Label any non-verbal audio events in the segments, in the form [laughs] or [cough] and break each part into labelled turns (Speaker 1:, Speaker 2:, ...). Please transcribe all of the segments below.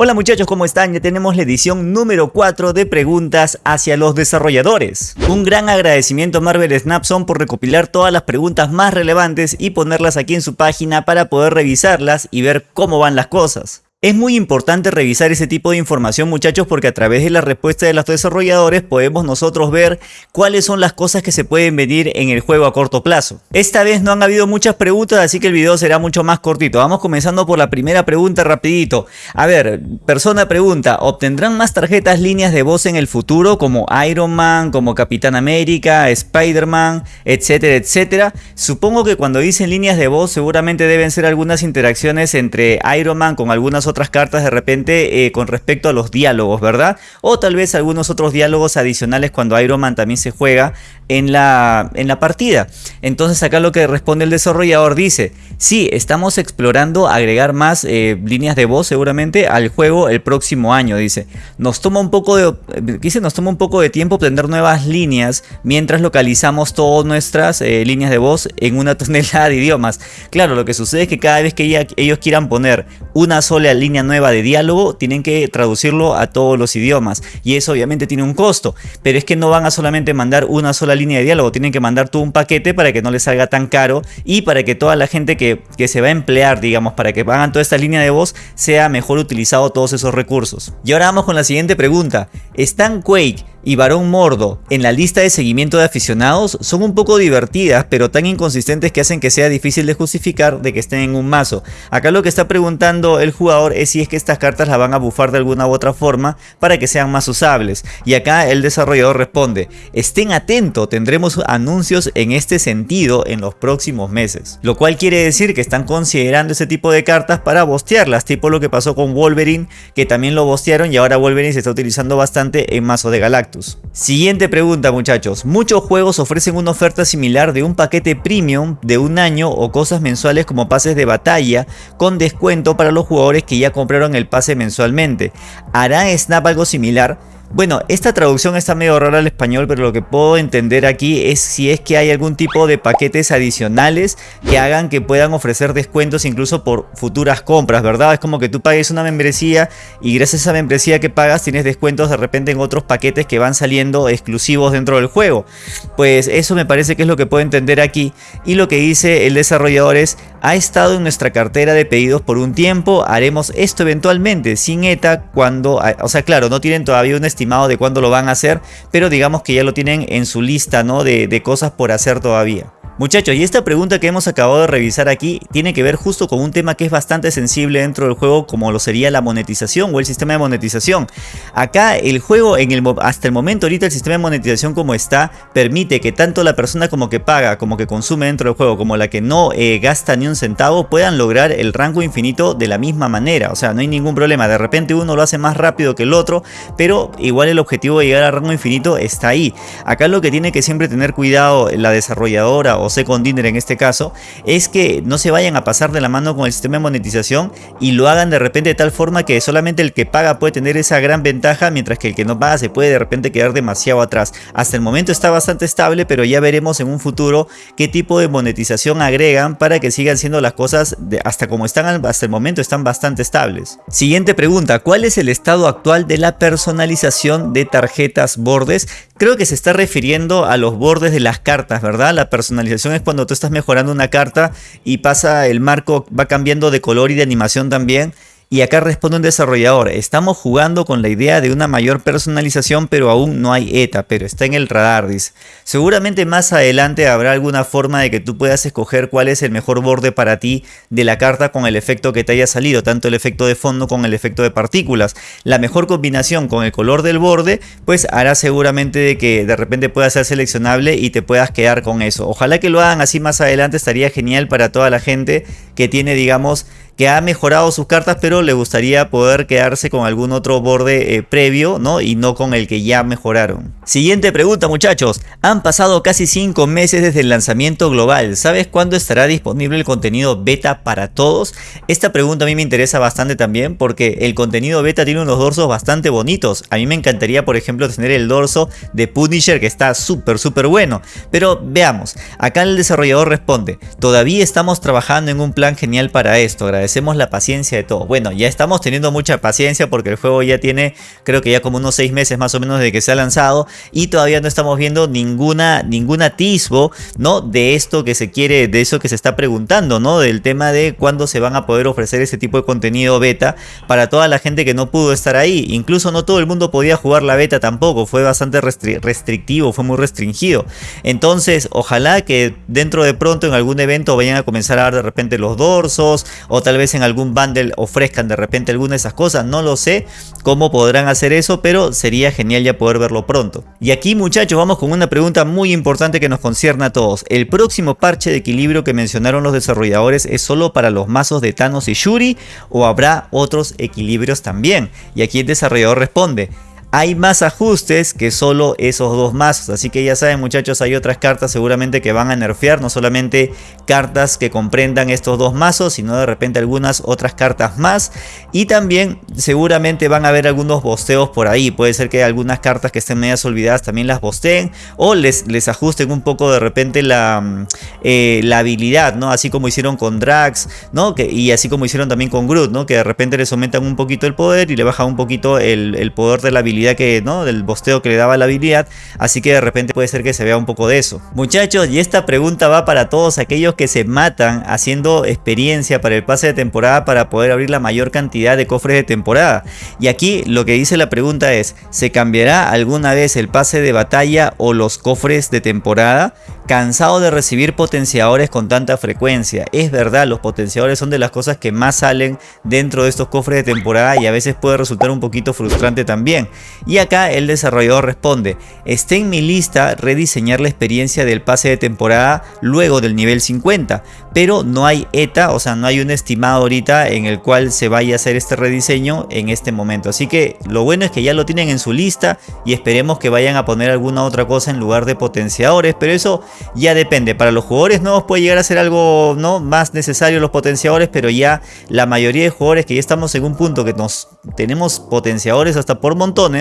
Speaker 1: Hola muchachos, ¿cómo están? Ya tenemos la edición número 4 de preguntas hacia los desarrolladores. Un gran agradecimiento a Marvel Snapson por recopilar todas las preguntas más relevantes y ponerlas aquí en su página para poder revisarlas y ver cómo van las cosas. Es muy importante revisar ese tipo de información muchachos porque a través de la respuesta de los desarrolladores podemos nosotros ver cuáles son las cosas que se pueden venir en el juego a corto plazo. Esta vez no han habido muchas preguntas así que el video será mucho más cortito. Vamos comenzando por la primera pregunta rapidito. A ver, persona pregunta, ¿obtendrán más tarjetas líneas de voz en el futuro como Iron Man, como Capitán América, Spider-Man, etcétera, etcétera? Supongo que cuando dicen líneas de voz seguramente deben ser algunas interacciones entre Iron Man con algunas otras cartas de repente eh, con respecto a los diálogos, ¿verdad? O tal vez algunos otros diálogos adicionales cuando Iron Man también se juega en la, en la partida. Entonces acá lo que responde el desarrollador dice, sí, estamos explorando agregar más eh, líneas de voz seguramente al juego el próximo año, dice. Nos toma un poco de, dice, nos toma un poco de tiempo obtener nuevas líneas mientras localizamos todas nuestras eh, líneas de voz en una [laughs] tonelada de idiomas. Claro, lo que sucede es que cada vez que ellos quieran poner una sola línea nueva de diálogo, tienen que traducirlo a todos los idiomas. Y eso obviamente tiene un costo, pero es que no van a solamente mandar una sola línea de diálogo, tienen que mandar todo un paquete para que no les salga tan caro y para que toda la gente que, que se va a emplear, digamos, para que hagan toda esta línea de voz, sea mejor utilizado todos esos recursos. Y ahora vamos con la siguiente pregunta. ¿Están Quake y Barón Mordo en la lista de seguimiento de aficionados son un poco divertidas pero tan inconsistentes que hacen que sea difícil de justificar de que estén en un mazo. Acá lo que está preguntando el jugador es si es que estas cartas las van a bufar de alguna u otra forma para que sean más usables. Y acá el desarrollador responde, estén atentos, tendremos anuncios en este sentido en los próximos meses. Lo cual quiere decir que están considerando ese tipo de cartas para bostearlas, tipo lo que pasó con Wolverine, que también lo bostearon y ahora Wolverine se está utilizando bastante en mazo de Galactus. Siguiente pregunta muchachos, muchos juegos ofrecen una oferta similar de un paquete premium de un año o cosas mensuales como pases de batalla con descuento para los jugadores que ya compraron el pase mensualmente. ¿Hará Snap algo similar? Bueno, esta traducción está medio rara al español, pero lo que puedo entender aquí es si es que hay algún tipo de paquetes adicionales que hagan que puedan ofrecer descuentos incluso por futuras compras, ¿verdad? Es como que tú pagues una membresía y gracias a esa membresía que pagas tienes descuentos de repente en otros paquetes que van saliendo exclusivos dentro del juego. Pues eso me parece que es lo que puedo entender aquí y lo que dice el desarrollador es ha estado en nuestra cartera de pedidos por un tiempo, haremos esto eventualmente sin ETA cuando, o sea claro, no tienen todavía un estimado de cuándo lo van a hacer, pero digamos que ya lo tienen en su lista ¿no? de, de cosas por hacer todavía. Muchachos, y esta pregunta que hemos acabado de revisar aquí tiene que ver justo con un tema que es bastante sensible dentro del juego como lo sería la monetización o el sistema de monetización. Acá el juego en el, hasta el momento ahorita el sistema de monetización como está permite que tanto la persona como que paga como que consume dentro del juego como la que no eh, gasta ni un centavo puedan lograr el rango infinito de la misma manera. O sea, no hay ningún problema. De repente uno lo hace más rápido que el otro, pero igual el objetivo de llegar al rango infinito está ahí. Acá lo que tiene que siempre tener cuidado la desarrolladora o Second Dinner en este caso, es que no se vayan a pasar de la mano con el sistema de monetización y lo hagan de repente de tal forma que solamente el que paga puede tener esa gran ventaja, mientras que el que no paga se puede de repente quedar demasiado atrás. Hasta el momento está bastante estable, pero ya veremos en un futuro qué tipo de monetización agregan para que sigan siendo las cosas hasta como están hasta el momento están bastante estables. Siguiente pregunta, ¿cuál es el estado actual de la personalización de tarjetas bordes? Creo que se está refiriendo a los bordes de las cartas, ¿verdad? La personalización es cuando tú estás mejorando una carta y pasa el marco, va cambiando de color y de animación también y acá responde un desarrollador, estamos jugando con la idea de una mayor personalización pero aún no hay ETA, pero está en el radar. Seguramente más adelante habrá alguna forma de que tú puedas escoger cuál es el mejor borde para ti de la carta con el efecto que te haya salido, tanto el efecto de fondo como el efecto de partículas. La mejor combinación con el color del borde, pues hará seguramente de que de repente pueda ser seleccionable y te puedas quedar con eso. Ojalá que lo hagan así más adelante, estaría genial para toda la gente que tiene, digamos, que ha mejorado sus cartas, pero le gustaría poder quedarse con algún otro borde eh, previo, ¿no? Y no con el que ya mejoraron. Siguiente pregunta, muchachos. Han pasado casi 5 meses desde el lanzamiento global. ¿Sabes cuándo estará disponible el contenido beta para todos? Esta pregunta a mí me interesa bastante también porque el contenido beta tiene unos dorsos bastante bonitos. A mí me encantaría, por ejemplo, tener el dorso de Punisher que está súper, súper bueno. Pero veamos. Acá el desarrollador responde, todavía estamos trabajando en un plan genial para esto. Agradecemos agradecemos la paciencia de todos. Bueno, ya estamos teniendo mucha paciencia porque el juego ya tiene, creo que ya como unos 6 meses más o menos de que se ha lanzado y todavía no estamos viendo ninguna, ningún atisbo, ¿no? De esto que se quiere, de eso que se está preguntando, ¿no? Del tema de cuándo se van a poder ofrecer ese tipo de contenido beta para toda la gente que no pudo estar ahí. Incluso no todo el mundo podía jugar la beta tampoco, fue bastante restrictivo, fue muy restringido. Entonces, ojalá que dentro de pronto en algún evento vayan a comenzar a dar de repente los dorsos o tal vez en algún bundle ofrezcan de repente alguna de esas cosas, no lo sé cómo podrán hacer eso, pero sería genial ya poder verlo pronto. Y aquí muchachos vamos con una pregunta muy importante que nos concierne a todos. ¿El próximo parche de equilibrio que mencionaron los desarrolladores es solo para los mazos de Thanos y Shuri o habrá otros equilibrios también? Y aquí el desarrollador responde, hay más ajustes que solo esos dos mazos. Así que ya saben muchachos, hay otras cartas seguramente que van a nerfear. No solamente cartas que comprendan estos dos mazos, sino de repente algunas otras cartas más. Y también seguramente van a haber algunos bosteos por ahí. Puede ser que algunas cartas que estén medias olvidadas también las bosteen. O les, les ajusten un poco de repente la, mm, eh, la habilidad, ¿no? Así como hicieron con Drax, ¿no? Y así como hicieron también con Groot, ¿no? Que de repente les aumentan un poquito el poder y le bajan un poquito el, el poder de la habilidad que, ¿no? Del bosteo que le daba la habilidad, así que de repente puede ser que se vea un poco de eso. Muchachos, y esta pregunta va para todos aquellos que se matan haciendo experiencia para el pase de temporada para poder abrir la mayor cantidad de cofres de temporada. Y aquí lo que dice la pregunta es, ¿se cambiará alguna vez el pase de batalla o los cofres de temporada? Cansado de recibir potenciadores con tanta frecuencia. Es verdad, los potenciadores son de las cosas que más salen dentro de estos cofres de temporada y a veces puede resultar un poquito frustrante también. Y acá el desarrollador responde, está en mi lista rediseñar la experiencia del pase de temporada luego del nivel 50, pero no hay ETA, o sea, no hay un estimado ahorita en el cual se vaya a hacer este rediseño en este momento. Así que lo bueno es que ya lo tienen en su lista y esperemos que vayan a poner alguna otra cosa en lugar de potenciadores, pero eso ya depende. Para los jugadores nuevos puede llegar a ser algo ¿no? más necesario los potenciadores, pero ya la mayoría de jugadores que ya estamos en un punto que nos tenemos potenciadores hasta por montones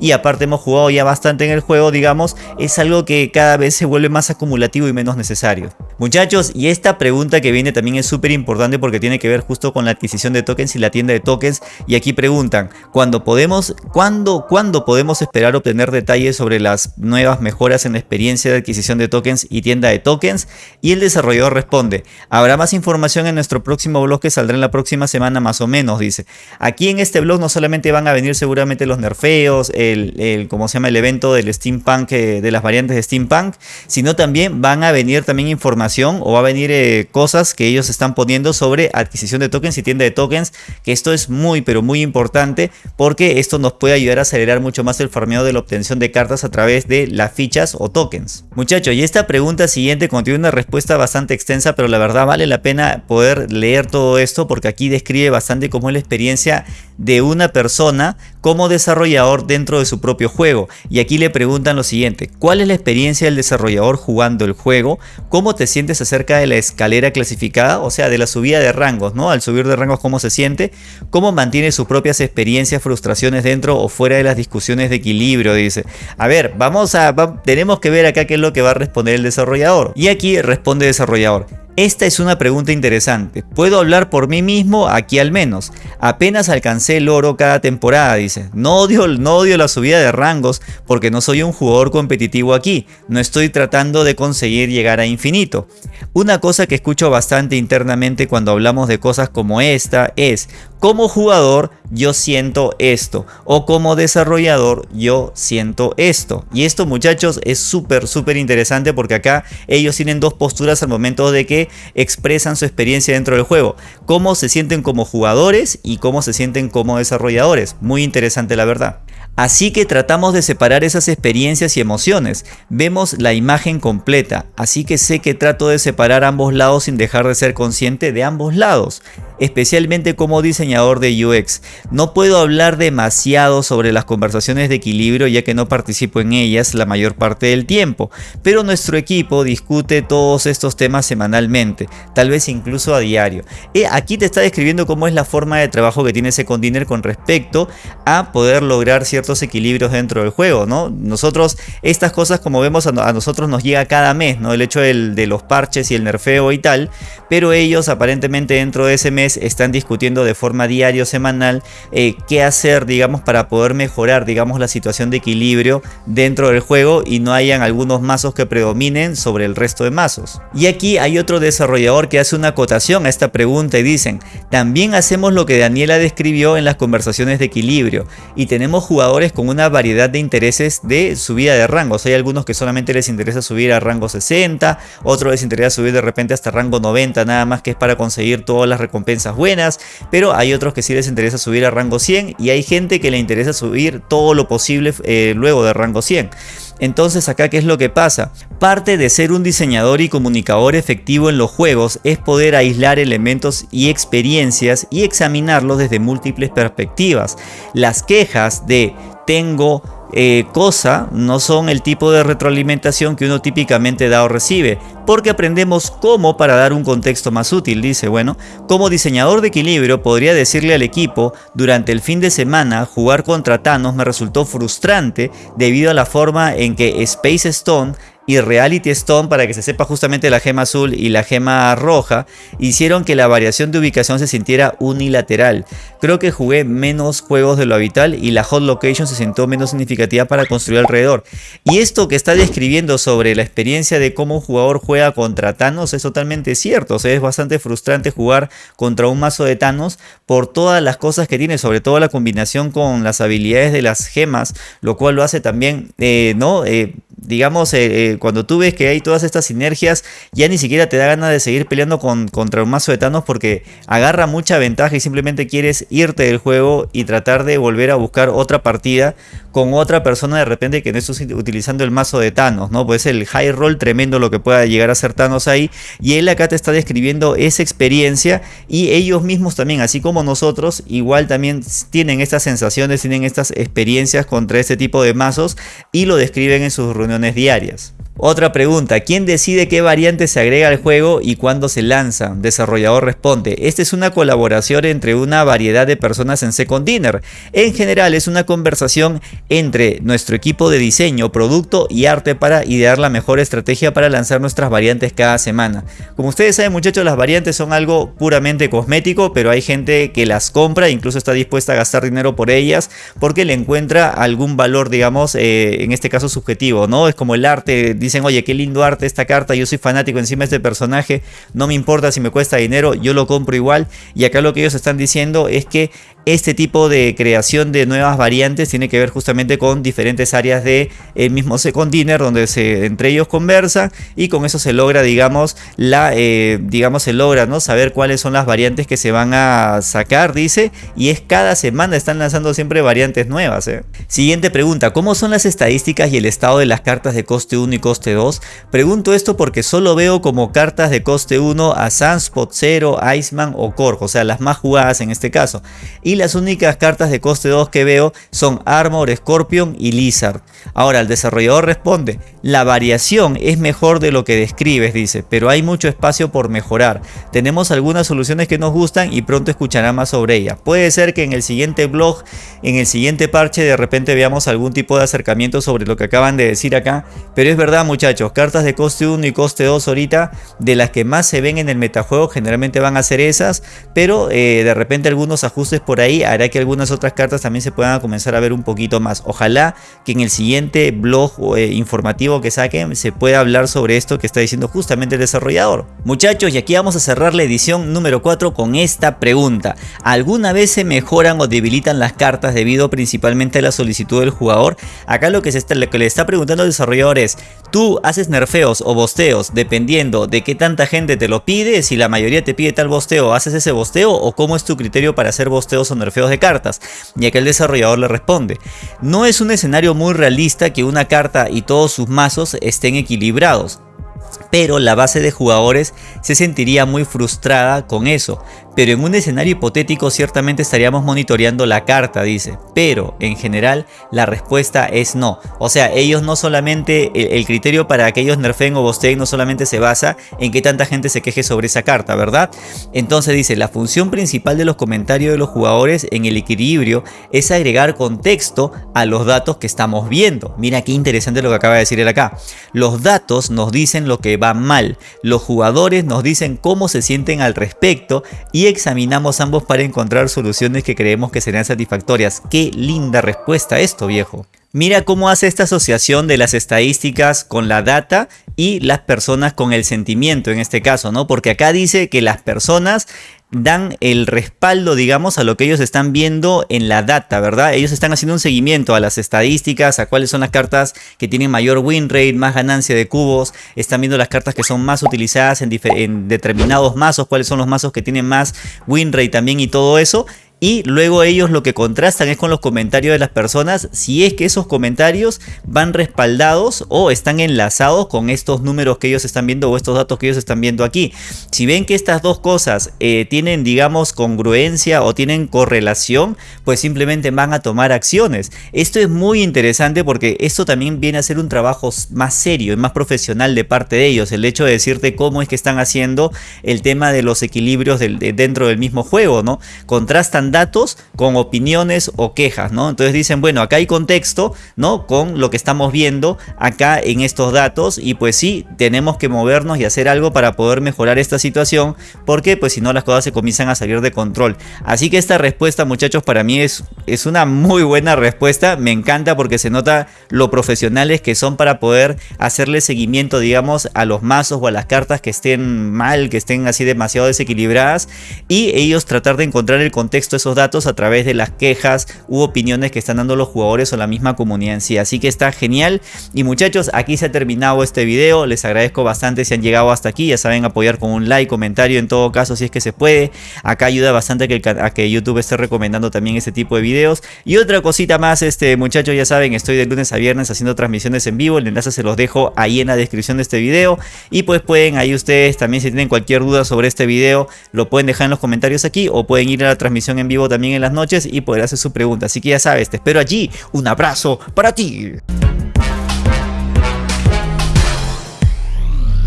Speaker 1: y aparte hemos jugado ya bastante en el juego, digamos, es algo que cada vez se vuelve más acumulativo y menos necesario. Muchachos, y esta pregunta que viene también es súper importante porque tiene que ver justo con la adquisición de tokens y la tienda de tokens. Y aquí preguntan, ¿cuándo podemos, cuándo, ¿cuándo podemos esperar obtener detalles sobre las nuevas mejoras en la experiencia de adquisición de tokens y tienda de tokens y el desarrollador responde, habrá más información en nuestro próximo blog que saldrá en la próxima semana más o menos, dice. Aquí en este blog no solamente van a venir seguramente los nerfeos, el, el ¿cómo se llama? El evento del steampunk, eh, de las variantes de steampunk, sino también van a venir también información o va a venir eh, cosas que ellos están poniendo sobre adquisición de tokens y tienda de tokens, que esto es muy pero muy importante porque esto nos puede ayudar a acelerar mucho más el farmeo de la obtención de cartas a través de las fichas o tokens. Muchachos, y esta pregunta siguiente contiene una respuesta bastante extensa, pero la verdad vale la pena poder leer todo esto porque aquí describe bastante cómo es la experiencia de una persona como desarrollador dentro de su propio juego. Y aquí le preguntan lo siguiente, ¿cuál es la experiencia del desarrollador jugando el juego? ¿Cómo te sientes acerca de la escalera clasificada? O sea, de la subida de rangos, ¿no? Al subir de rangos, ¿cómo se siente? ¿Cómo mantiene sus propias experiencias, frustraciones dentro o fuera de las discusiones de equilibrio? Dice. A ver, vamos a, tenemos que ver acá qué es lo que va a responder el desarrollador. Y aquí responde desarrollador. Esta es una pregunta interesante. Puedo hablar por mí mismo aquí al menos. Apenas alcancé el oro cada temporada, dice. No odio, no odio la subida de rangos porque no soy un jugador competitivo aquí. No estoy tratando de conseguir llegar a infinito. Una cosa que escucho bastante internamente cuando hablamos de cosas como esta es como jugador yo siento esto o como desarrollador yo siento esto y esto muchachos es súper súper interesante porque acá ellos tienen dos posturas al momento de que expresan su experiencia dentro del juego. Cómo se sienten como jugadores y cómo se sienten como desarrolladores. Muy interesante la verdad. Así que tratamos de separar esas experiencias y emociones. Vemos la imagen completa, así que sé que trato de separar ambos lados sin dejar de ser consciente de ambos lados especialmente como diseñador de UX. No puedo hablar demasiado sobre las conversaciones de equilibrio ya que no participo en ellas la mayor parte del tiempo, pero nuestro equipo discute todos estos temas semanalmente, tal vez incluso a diario. Y aquí te está describiendo cómo es la forma de trabajo que tiene Second Dinner con respecto a poder lograr ciertos equilibrios dentro del juego, ¿no? Nosotros, estas cosas como vemos a, nosotros nos llega cada mes, ¿no? El hecho de los parches y el nerfeo y tal, pero ellos aparentemente dentro de ese mes están discutiendo de forma diaria o semanal eh, qué hacer, digamos, para poder mejorar, digamos, la situación de equilibrio dentro del juego y no hayan algunos mazos que predominen sobre el resto de mazos. Y aquí hay otro desarrollador que hace una acotación a esta pregunta y dicen, también hacemos lo que Daniela describió en las conversaciones de equilibrio y tenemos jugadores con una variedad de intereses de subida de rangos. Hay algunos que solamente les interesa subir a rango 60, otros les interesa subir de repente hasta rango 90 nada más que es para conseguir todas las recompensas buenas, pero hay otros que sí les interesa subir a rango 100 y hay gente que le interesa subir todo lo posible eh, luego de rango 100. Entonces acá qué es lo que pasa? Parte de ser un diseñador y comunicador efectivo en los juegos es poder aislar elementos y experiencias y examinarlos desde múltiples perspectivas. Las quejas de tengo eh, cosa no son el tipo de retroalimentación que uno típicamente da o recibe, porque aprendemos cómo para dar un contexto más útil, dice, bueno, como diseñador de equilibrio podría decirle al equipo, durante el fin de semana jugar contra Thanos me resultó frustrante debido a la forma en que Space Stone y Reality Stone, para que se sepa justamente la gema azul y la gema roja, hicieron que la variación de ubicación se sintiera unilateral. Creo que jugué menos juegos de lo habitual y la hot location se sintió menos significativa para construir alrededor. Y esto que está describiendo sobre la experiencia de cómo un jugador juega contra Thanos es totalmente cierto. O sea, es bastante frustrante jugar contra un mazo de Thanos por todas las cosas que tiene, sobre todo la combinación con las habilidades de las gemas, lo cual lo hace también, eh, ¿no? Eh, digamos, eh, cuando tú ves que hay todas estas sinergias, ya ni siquiera te da ganas de seguir peleando con, contra un mazo de Thanos porque agarra mucha ventaja y simplemente quieres irte del juego y tratar de volver a buscar otra partida con otra persona de repente que no estés utilizando el mazo de Thanos, ¿no? Pues el high roll tremendo lo que pueda llegar a ser Thanos ahí. Y él acá te está describiendo esa experiencia y ellos mismos también, así como nosotros, igual también tienen estas sensaciones, tienen estas experiencias contra este tipo de mazos y lo describen en sus reuniones diarias. Otra pregunta, ¿quién decide qué variante se agrega al juego y cuándo se lanza? Desarrollador responde, esta es una colaboración entre una variedad de personas en Second Dinner. En general es una conversación entre nuestro equipo de diseño, producto y arte para idear la mejor estrategia para lanzar nuestras variantes cada semana. Como ustedes saben muchachos, las variantes son algo puramente cosmético, pero hay gente que las compra e incluso está dispuesta a gastar dinero por ellas porque le encuentra algún valor, digamos, eh, en este caso subjetivo, ¿no? Es como el arte dicen, oye, qué lindo arte esta carta, yo soy fanático encima de este personaje, no me importa si me cuesta dinero, yo lo compro igual. Y acá lo que ellos están diciendo es que este tipo de creación de nuevas variantes tiene que ver justamente con diferentes áreas del el mismo Second Dinner donde se, entre ellos conversa y con eso se logra digamos la eh, digamos se logra no saber cuáles son las variantes que se van a sacar dice y es cada semana están lanzando siempre variantes nuevas ¿eh? siguiente pregunta ¿cómo son las estadísticas y el estado de las cartas de coste 1 y coste 2? pregunto esto porque solo veo como cartas de coste 1 a Sunspot, Zero, Iceman o Korg o sea las más jugadas en este caso y las únicas cartas de coste 2 que veo son Armor, Scorpion y Lizard. Ahora el desarrollador responde, la variación es mejor de lo que describes, dice, pero hay mucho espacio por mejorar. Tenemos algunas soluciones que nos gustan y pronto escuchará más sobre ellas. Puede ser que en el siguiente blog, en el siguiente parche de repente veamos algún tipo de acercamiento sobre lo que acaban de decir acá, pero es verdad muchachos, cartas de coste 1 y coste 2 ahorita, de las que más se ven en el metajuego generalmente van a ser esas, pero eh, de repente algunos ajustes por ahí hará que algunas otras cartas también se puedan comenzar a ver un poquito más. Ojalá que en el siguiente blog eh, informativo que saquen se pueda hablar sobre esto que está diciendo justamente el desarrollador. Muchachos, y aquí vamos a cerrar la edición número 4 con esta pregunta. ¿Alguna vez se mejoran o debilitan las cartas debido principalmente a la solicitud del jugador? Acá lo que, se está, lo que le está preguntando el desarrollador es, ¿tú haces nerfeos o bosteos dependiendo de qué tanta gente te lo pide? Si la mayoría te pide tal bosteo, ¿haces ese bosteo o cómo es tu criterio para hacer bosteos o nerfeos de cartas, ya que el desarrollador le responde, no es un escenario muy realista que una carta y todos sus mazos estén equilibrados, pero la base de jugadores se sentiría muy frustrada con eso, pero en un escenario hipotético ciertamente estaríamos monitoreando la carta, dice. Pero en general la respuesta es no. O sea, ellos no solamente, el, criterio para que ellos nerfeen o bosteen no solamente se basa en que tanta gente se queje sobre esa carta, ¿verdad? Entonces dice, la función principal de los comentarios de los jugadores en el equilibrio es agregar contexto a los datos que estamos viendo. Mira qué interesante lo que acaba de decir él acá. Los datos nos dicen lo que va mal, los jugadores nos dicen cómo se sienten al respecto y examinamos ambos para encontrar soluciones que creemos que serían satisfactorias. Qué linda respuesta esto viejo. Mira cómo hace esta asociación de las estadísticas con la data y las personas con el sentimiento en este caso, ¿no? Porque acá dice que las personas dan el respaldo, digamos, a lo que ellos están viendo en la data, ¿verdad? Ellos están haciendo un seguimiento a las estadísticas, a cuáles son las cartas que tienen mayor win rate, más ganancia de cubos, están viendo las cartas que son más utilizadas en, en determinados mazos, cuáles son los mazos que tienen más win rate también y todo eso y luego ellos lo que contrastan es con los comentarios de las personas si es que esos comentarios van respaldados o están enlazados con estos números que ellos están viendo o estos datos que ellos están viendo aquí. Si ven que estas dos cosas eh, tienen digamos congruencia o tienen correlación pues simplemente van a tomar acciones. Esto es muy interesante porque esto también viene a ser un trabajo más serio y más profesional de parte de ellos. El hecho de decirte cómo es que están haciendo el tema de los equilibrios dentro del mismo juego, ¿no? Contrastan datos con opiniones o quejas, ¿no? Entonces dicen, bueno, acá hay contexto, ¿no? Con lo que estamos viendo acá en estos datos y pues sí, tenemos que movernos y hacer algo para poder mejorar esta situación porque pues si no las cosas se comienzan a salir de control. Así que esta respuesta muchachos para mí es, es una muy buena respuesta, me encanta porque se nota lo profesionales que son para poder hacerle seguimiento digamos a los mazos o a las cartas que estén mal, que estén así demasiado desequilibradas y ellos tratar de encontrar el contexto esos datos a través de las quejas u opiniones que están dando los jugadores o la misma comunidad en sí. Así que está genial. Y muchachos, aquí se ha terminado este video. Les agradezco bastante si han llegado hasta aquí. Ya saben apoyar con un like, comentario en todo caso si es que se puede. Acá ayuda bastante que, YouTube esté recomendando también este tipo de videos. Y otra cosita más, este muchachos ya saben, estoy de lunes a viernes haciendo transmisiones en vivo. El enlace se los dejo ahí en la descripción de este video. Y pues pueden ahí ustedes también si tienen cualquier duda sobre este video, lo pueden dejar en los comentarios aquí o pueden ir a la transmisión vivo también en las noches y poder hacer su pregunta. Así que ya sabes, te espero allí. Un abrazo para ti.